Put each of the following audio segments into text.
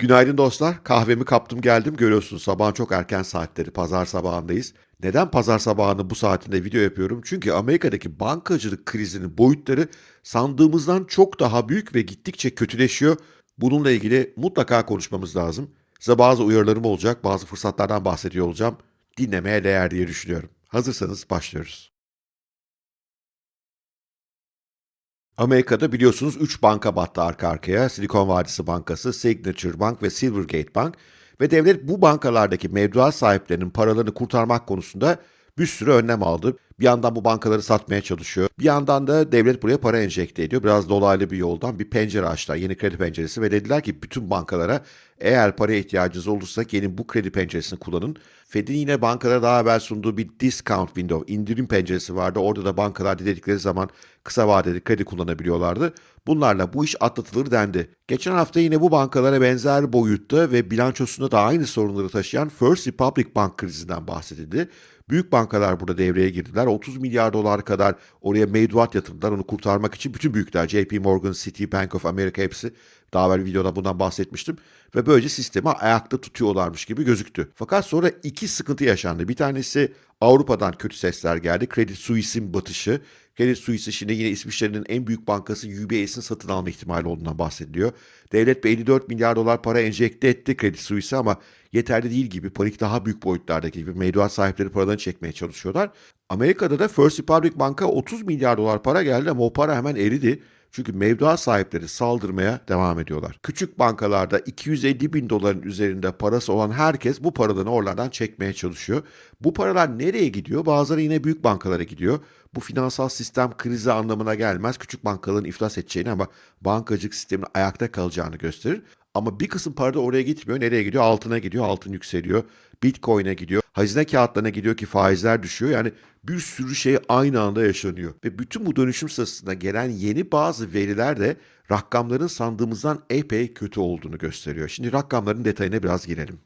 Günaydın dostlar. Kahvemi kaptım geldim. Görüyorsunuz sabahın çok erken saatleri. Pazar sabahındayız. Neden pazar sabahını bu saatinde video yapıyorum? Çünkü Amerika'daki bankacılık krizinin boyutları sandığımızdan çok daha büyük ve gittikçe kötüleşiyor. Bununla ilgili mutlaka konuşmamız lazım. Size bazı uyarılarım olacak, bazı fırsatlardan bahsediyor olacağım. Dinlemeye değer diye düşünüyorum. Hazırsanız başlıyoruz. Amerika'da biliyorsunuz 3 banka battı arka arkaya. Silikon Vadisi Bankası, Signature Bank ve Silvergate Bank. Ve devlet bu bankalardaki mevduat sahiplerinin paralarını kurtarmak konusunda bir sürü önlem aldı. Bir yandan bu bankaları satmaya çalışıyor. Bir yandan da devlet buraya para enjekte ediyor. Biraz dolaylı bir yoldan bir pencere açtılar. Yeni kredi penceresi ve dediler ki bütün bankalara eğer paraya ihtiyacınız olursa gelin bu kredi penceresini kullanın. Fed'in yine bankalara daha evvel sunduğu bir discount window, indirim penceresi vardı. Orada da bankalar dedikleri zaman kısa vadeli kredi kullanabiliyorlardı. Bunlarla bu iş atlatılır dendi. Geçen hafta yine bu bankalara benzer boyutta ve bilançosunda da aynı sorunları taşıyan First Republic Bank krizinden bahsedildi. Büyük bankalar burada devreye girdiler. 30 milyar dolar kadar oraya mevduat yatırdılar onu kurtarmak için. Bütün büyükler JP Morgan, Citi, Bank of America hepsi daha evvel videoda bundan bahsetmiştim. Ve böylece sistemi ayakta tutuyorlarmış gibi gözüktü. Fakat sonra iki sıkıntı yaşandı. Bir tanesi Avrupa'dan kötü sesler geldi. Credit Suisse'in batışı. Credit Suisse yine İsviçre'nin en büyük bankası UBS'in satın alma ihtimali olduğundan bahsediliyor. Devlet 54 milyar dolar para enjekte etti Credit Suisse ama yeterli değil gibi panik daha büyük boyutlardaki gibi mevduat sahipleri paralarını çekmeye çalışıyorlar. Amerika'da da First Republic Bank'a 30 milyar dolar para geldi ama o para hemen eridi. Çünkü mevduat sahipleri saldırmaya devam ediyorlar. Küçük bankalarda 250 bin doların üzerinde parası olan herkes bu paralarını oralardan çekmeye çalışıyor. Bu paralar nereye gidiyor? Bazıları yine büyük bankalara gidiyor. Bu finansal sistem krizi anlamına gelmez. Küçük bankaların iflas edeceğini ama bankacılık sistemin ayakta kalacağını gösterir. Ama bir kısım para da oraya gitmiyor. Nereye gidiyor? Altına gidiyor. Altın yükseliyor. Bitcoin'e gidiyor. Hazine kağıtlarına gidiyor ki faizler düşüyor. Yani bir sürü şey aynı anda yaşanıyor. Ve bütün bu dönüşüm sırasında gelen yeni bazı veriler de rakamların sandığımızdan epey kötü olduğunu gösteriyor. Şimdi rakamların detayına biraz girelim.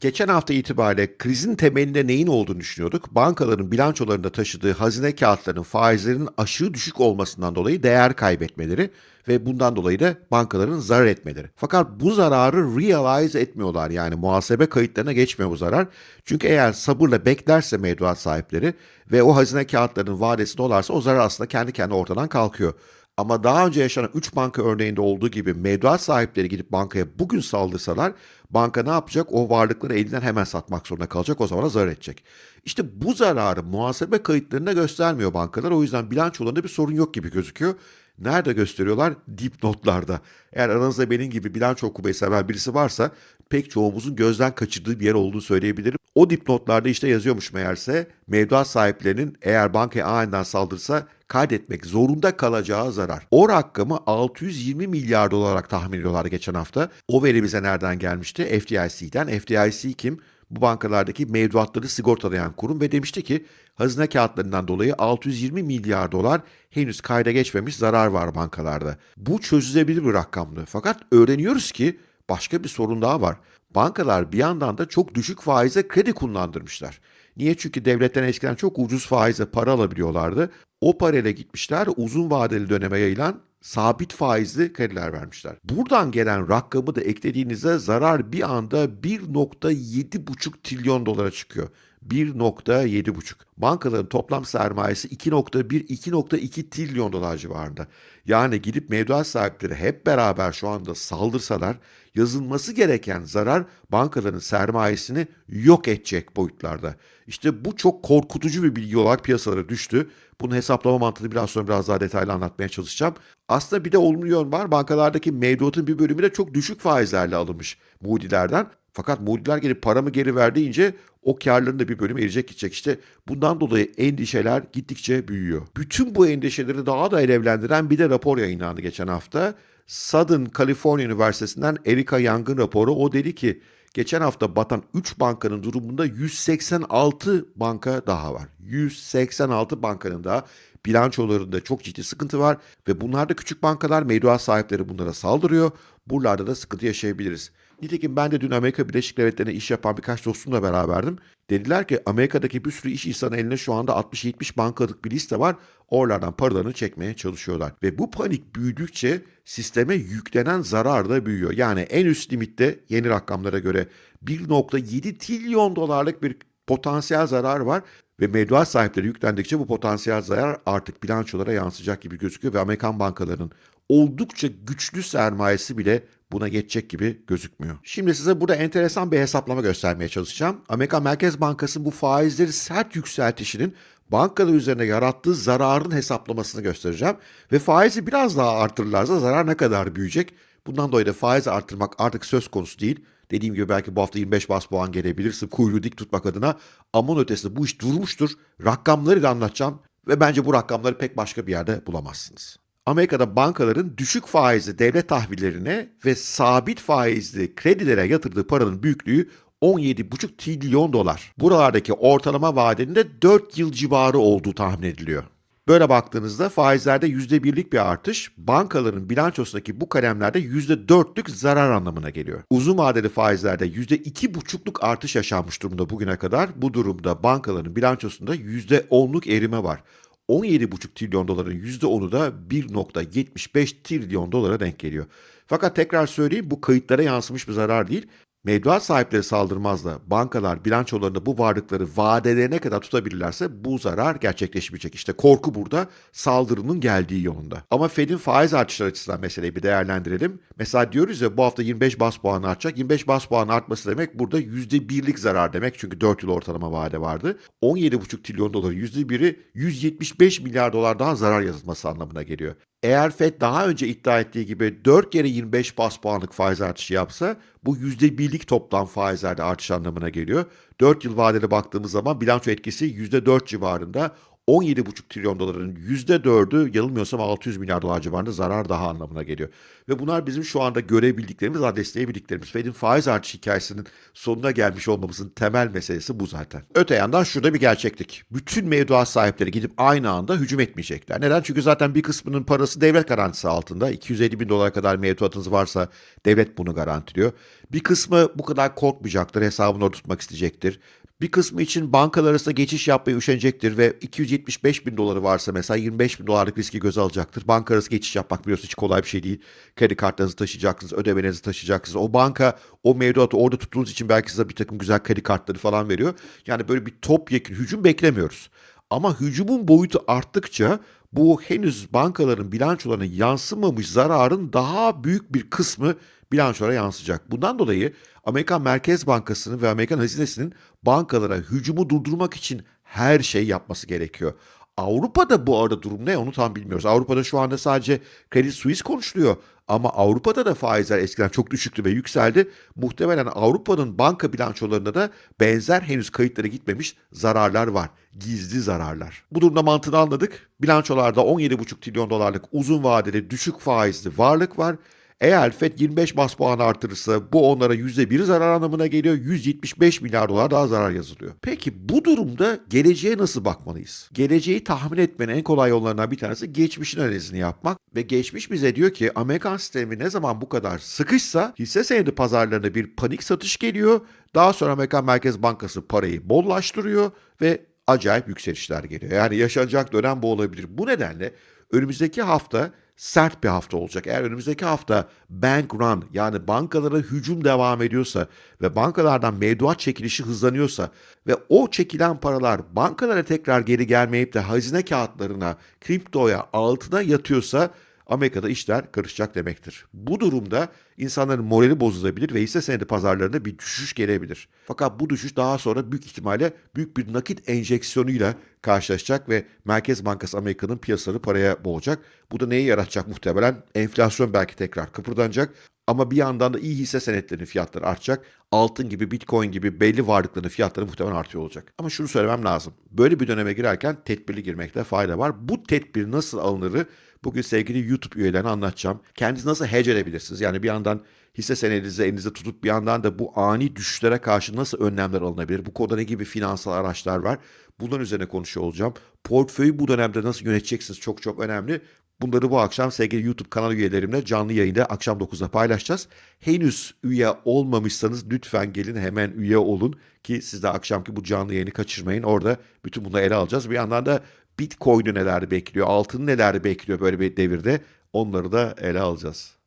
Geçen hafta itibariyle krizin temelinde neyin olduğunu düşünüyorduk. Bankaların bilançolarında taşıdığı hazine kağıtlarının faizlerinin aşırı düşük olmasından dolayı değer kaybetmeleri ve bundan dolayı da bankaların zarar etmeleri. Fakat bu zararı realize etmiyorlar yani muhasebe kayıtlarına geçmiyor bu zarar. Çünkü eğer sabırla beklerse mevduat sahipleri ve o hazine kağıtlarının vadesi dolarsa o zarar aslında kendi kendine ortadan kalkıyor. Ama daha önce yaşanan 3 banka örneğinde olduğu gibi mevduat sahipleri gidip bankaya bugün saldırsalar banka ne yapacak? O varlıkları elinden hemen satmak zorunda kalacak. O zaman zarar edecek. İşte bu zararı muhasebe kayıtlarında göstermiyor bankalar. O yüzden bilançolarında bir sorun yok gibi gözüküyor. Nerede gösteriyorlar? Dipnotlarda. Eğer aranızda benim gibi bilanço okumayı seven birisi varsa pek çoğumuzun gözden kaçırdığı bir yer olduğunu söyleyebilirim. O dipnotlarda işte yazıyormuş meğerse mevduat sahiplerinin eğer bankaya aniden saldırsa kaydetmek zorunda kalacağı zarar. O rakamı 620 milyar dolar olarak tahmin ediyorlar geçen hafta. O veri bize nereden gelmişti? FDIC'den. FDIC kim? bu bankalardaki mevduatları sigortalayan kurum ve demişti ki hazine kağıtlarından dolayı 620 milyar dolar henüz kayda geçmemiş zarar var bankalarda. Bu çözülebilir bir rakamdı. Fakat öğreniyoruz ki başka bir sorun daha var. Bankalar bir yandan da çok düşük faize kredi kullandırmışlar. Niye? Çünkü devletten eskiden çok ucuz faize para alabiliyorlardı. O parayla gitmişler uzun vadeli döneme yayılan sabit faizli krediler vermişler. Buradan gelen rakamı da eklediğinizde zarar bir anda 1.7,5 trilyon dolara çıkıyor. 1.7,5. Bankaların toplam sermayesi 2.1-2.2 trilyon dolar civarında. Yani gidip mevduat sahipleri hep beraber şu anda saldırsalar yazılması gereken zarar bankaların sermayesini yok edecek boyutlarda. İşte bu çok korkutucu bir bilgi olarak piyasalara düştü. Bunun hesaplama mantığını biraz sonra biraz daha detaylı anlatmaya çalışacağım. Aslında bir de olumlu yön var. Bankalardaki mevduatın bir bölümü de çok düşük faizlerle alınmış Moody'lerden. Fakat Moody'ler gelip paramı geri verdiğince o karların da bir bölümü erecek gidecek. İşte bundan dolayı endişeler gittikçe büyüyor. Bütün bu endişeleri daha da alevlendiren bir de rapor yayınlandı geçen hafta. Southern California Üniversitesi'nden Erika Young'ın raporu. O dedi ki geçen hafta batan 3 bankanın durumunda 186 banka daha var. 186 bankanın daha bilançolarında çok ciddi sıkıntı var ve bunlarda küçük bankalar mevduat sahipleri bunlara saldırıyor. Buralarda da sıkıntı yaşayabiliriz. Nitekim ben de dün Amerika Birleşik Devletleri'ne iş yapan birkaç dostumla beraberdim. Dediler ki Amerika'daki bir sürü iş insanı eline şu anda 60-70 bankalık bir liste var. Oralardan paralarını çekmeye çalışıyorlar. Ve bu panik büyüdükçe sisteme yüklenen zarar da büyüyor. Yani en üst limitte yeni rakamlara göre 1.7 trilyon dolarlık bir potansiyel zarar var ve mevduat sahipleri yüklendikçe bu potansiyel zarar artık bilançolara yansıyacak gibi gözüküyor ve Amerikan bankalarının oldukça güçlü sermayesi bile buna geçecek gibi gözükmüyor. Şimdi size burada enteresan bir hesaplama göstermeye çalışacağım. Amerika Merkez Bankası'nın bu faizleri sert yükseltişinin bankalar üzerine yarattığı zararın hesaplamasını göstereceğim. Ve faizi biraz daha artırırlarsa zarar ne kadar büyüyecek? Bundan dolayı da faizi artırmak artık söz konusu değil. Dediğim gibi belki bu hafta 25 bas puan gelebilirsin kuyruğu dik tutmak adına. Ama onun ötesinde bu iş durmuştur. Rakamları da anlatacağım ve bence bu rakamları pek başka bir yerde bulamazsınız. Amerika'da bankaların düşük faizli devlet tahvillerine ve sabit faizli kredilere yatırdığı paranın büyüklüğü 17,5 trilyon dolar. Buralardaki ortalama vadenin de 4 yıl civarı olduğu tahmin ediliyor. Böyle baktığınızda faizlerde %1'lik bir artış, bankaların bilançosundaki bu kalemlerde %4'lük zarar anlamına geliyor. Uzun vadeli faizlerde %2,5'luk artış yaşanmış durumda bugüne kadar. Bu durumda bankaların bilançosunda %10'luk erime var. 17,5 trilyon doların %10'u da 1,75 trilyon dolara denk geliyor. Fakat tekrar söyleyeyim bu kayıtlara yansımış bir zarar değil. Mevduat sahipleri saldırmaz da bankalar bilançolarında bu varlıkları vadelerine kadar tutabilirlerse bu zarar gerçekleşmeyecek. İşte korku burada saldırının geldiği yolunda. Ama Fed'in faiz artışları açısından meseleyi bir değerlendirelim. Mesela diyoruz ya bu hafta 25 bas puan artacak. 25 bas puan artması demek burada %1'lik zarar demek. Çünkü 4 yıl ortalama vade vardı. 17,5 trilyon doların %1'i 175 milyar dolar daha zarar yazılması anlamına geliyor. Eğer FED daha önce iddia ettiği gibi 4 kere 25 bas puanlık faiz artışı yapsa bu %1'lik toplam faizlerde artış anlamına geliyor. 4 yıl vadeli baktığımız zaman bilanço etkisi %4 civarında. 17,5 trilyon doların %4'ü yanılmıyorsam 600 milyar dolar civarında zarar daha anlamına geliyor. Ve bunlar bizim şu anda görebildiklerimiz, adreslayabildiklerimiz. Fed'in faiz artış hikayesinin sonuna gelmiş olmamızın temel meselesi bu zaten. Öte yandan şurada bir gerçeklik. Bütün mevduat sahipleri gidip aynı anda hücum etmeyecekler. Neden? Çünkü zaten bir kısmının parası devlet garantisi altında. 250 bin dolar kadar mevduatınız varsa devlet bunu garantiliyor. Bir kısmı bu kadar korkmayacaktır, hesabını orada tutmak isteyecektir. Bir kısmı için bankalar arasında geçiş yapmaya üşenecektir ve 275 bin doları varsa mesela 25 bin dolarlık riski göze alacaktır. Banka arası geçiş yapmak biliyorsunuz hiç kolay bir şey değil. Kredi kartlarınızı taşıyacaksınız, ödemenizi taşıyacaksınız. O banka o mevduatı orada tuttuğunuz için belki size bir takım güzel kredi kartları falan veriyor. Yani böyle bir topyekun hücum beklemiyoruz. Ama hücumun boyutu arttıkça bu henüz bankaların bilançolarına yansımamış zararın daha büyük bir kısmı bilançolara yansıyacak. Bundan dolayı Amerikan Merkez Bankası'nın ve Amerikan Hazinesi'nin bankalara hücumu durdurmak için her şey yapması gerekiyor. Avrupa'da bu arada durum ne onu tam bilmiyoruz. Avrupa'da şu anda sadece Credit Suisse konuşuluyor. Ama Avrupa'da da faizler eskiden çok düşüktü ve yükseldi. Muhtemelen Avrupa'nın banka bilançolarında da benzer henüz kayıtlara gitmemiş zararlar var. Gizli zararlar. Bu durumda mantığını anladık. Bilançolarda 17,5 trilyon dolarlık uzun vadeli düşük faizli varlık var. Eğer FED 25 bas puan artırırsa bu onlara %1 zarar anlamına geliyor. 175 milyar dolar daha zarar yazılıyor. Peki bu durumda geleceğe nasıl bakmalıyız? Geleceği tahmin etmenin en kolay yollarından bir tanesi geçmişin analizini yapmak. Ve geçmiş bize diyor ki Amerikan sistemi ne zaman bu kadar sıkışsa hisse senedi pazarlarına bir panik satış geliyor. Daha sonra Amerikan Merkez Bankası parayı bollaştırıyor ve acayip yükselişler geliyor. Yani yaşanacak dönem bu olabilir. Bu nedenle önümüzdeki hafta sert bir hafta olacak. Eğer önümüzdeki hafta bank run yani bankalara hücum devam ediyorsa ve bankalardan mevduat çekilişi hızlanıyorsa ve o çekilen paralar bankalara tekrar geri gelmeyip de hazine kağıtlarına, kriptoya, altına yatıyorsa Amerika'da işler karışacak demektir. Bu durumda insanların morali bozulabilir ve hisse senedi pazarlarında bir düşüş gelebilir. Fakat bu düşüş daha sonra büyük ihtimalle büyük bir nakit enjeksiyonuyla karşılaşacak ve Merkez Bankası Amerika'nın piyasaları paraya boğacak. Bu da neyi yaratacak muhtemelen? Enflasyon belki tekrar kıpırdanacak. Ama bir yandan da iyi hisse senetlerinin fiyatları artacak. Altın gibi, bitcoin gibi belli varlıkların fiyatları muhtemelen artıyor olacak. Ama şunu söylemem lazım. Böyle bir döneme girerken tedbirli girmekte fayda var. Bu tedbir nasıl alınırı bugün sevgili YouTube üyelerine anlatacağım. Kendinizi nasıl hedge edebilirsiniz? Yani bir yandan hisse senedinizi elinizde tutup bir yandan da bu ani düşüşlere karşı nasıl önlemler alınabilir? Bu konuda ne gibi finansal araçlar var? Bunların üzerine konuşuyor olacağım. Portföyü bu dönemde nasıl yöneteceksiniz çok çok önemli. Bunları bu akşam sevgili YouTube kanal üyelerimle canlı yayında akşam 9'da paylaşacağız. Henüz üye olmamışsanız lütfen gelin hemen üye olun ki siz de akşamki bu canlı yayını kaçırmayın. Orada bütün bunları ele alacağız. Bir yandan da Bitcoin'i neler bekliyor, altın neler bekliyor böyle bir devirde onları da ele alacağız.